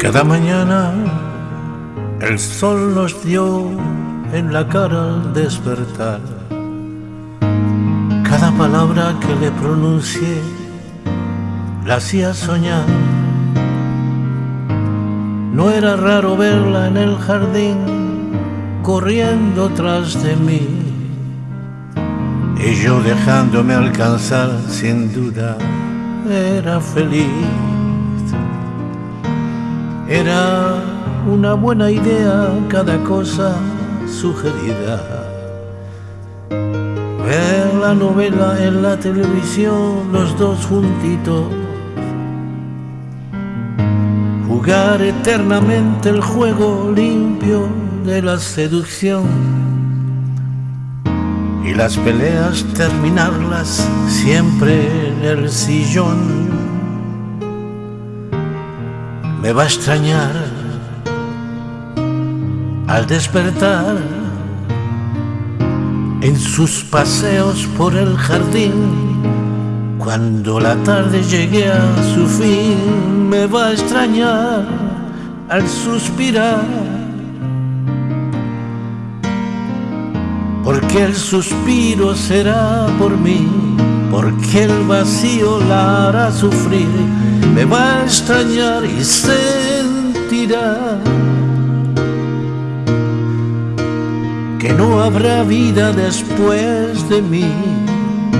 Cada mañana el sol nos dio en la cara al despertar. Cada palabra que le pronuncié la hacía soñar. No era raro verla en el jardín corriendo tras de mí. Y yo dejándome alcanzar sin duda era feliz. Era una buena idea cada cosa sugerida. Ver la novela en la televisión, los dos juntitos. Jugar eternamente el juego limpio de la seducción. Y las peleas terminarlas siempre en el sillón me va a extrañar al despertar en sus paseos por el jardín. Cuando la tarde llegue a su fin, me va a extrañar al suspirar. Porque el suspiro será por mí, porque el vacío la hará sufrir. Me va a extrañar y sentirá que no habrá vida después de mí,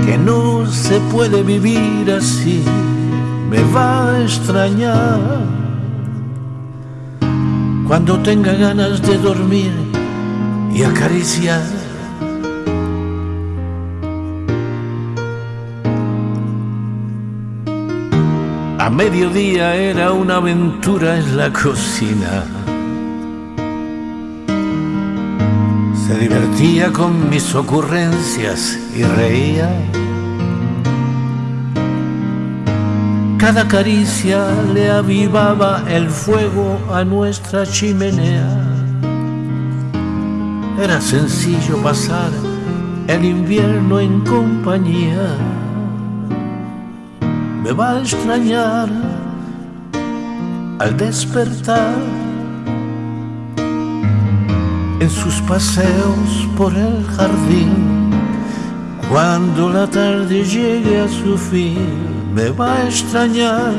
que no se puede vivir así, me va a extrañar cuando tenga ganas de dormir y acariciar A mediodía era una aventura en la cocina. Se divertía con mis ocurrencias y reía. Cada caricia le avivaba el fuego a nuestra chimenea. Era sencillo pasar el invierno en compañía me va a extrañar al despertar en sus paseos por el jardín. Cuando la tarde llegue a su fin, me va a extrañar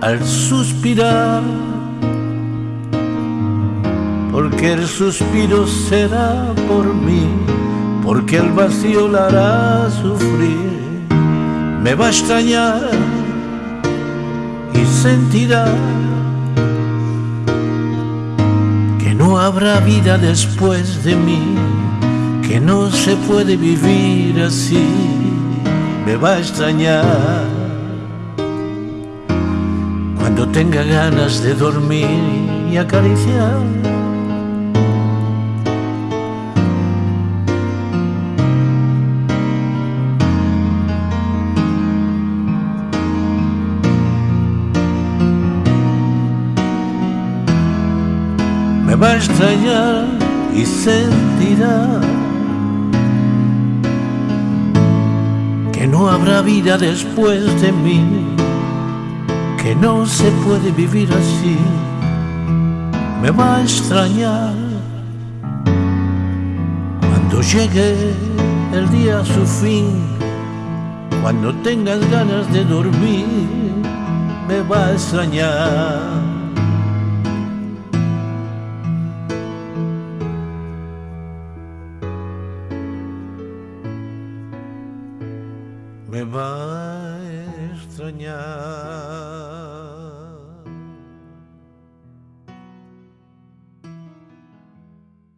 al suspirar, porque el suspiro será por mí, porque el vacío la hará sufrir me va a extrañar y sentirá que no habrá vida después de mí, que no se puede vivir así, me va a extrañar cuando tenga ganas de dormir y acariciar va a extrañar y sentirá que no habrá vida después de mí, que no se puede vivir así, me va a extrañar cuando llegue el día a su fin, cuando tengas ganas de dormir, me va a extrañar. Va a.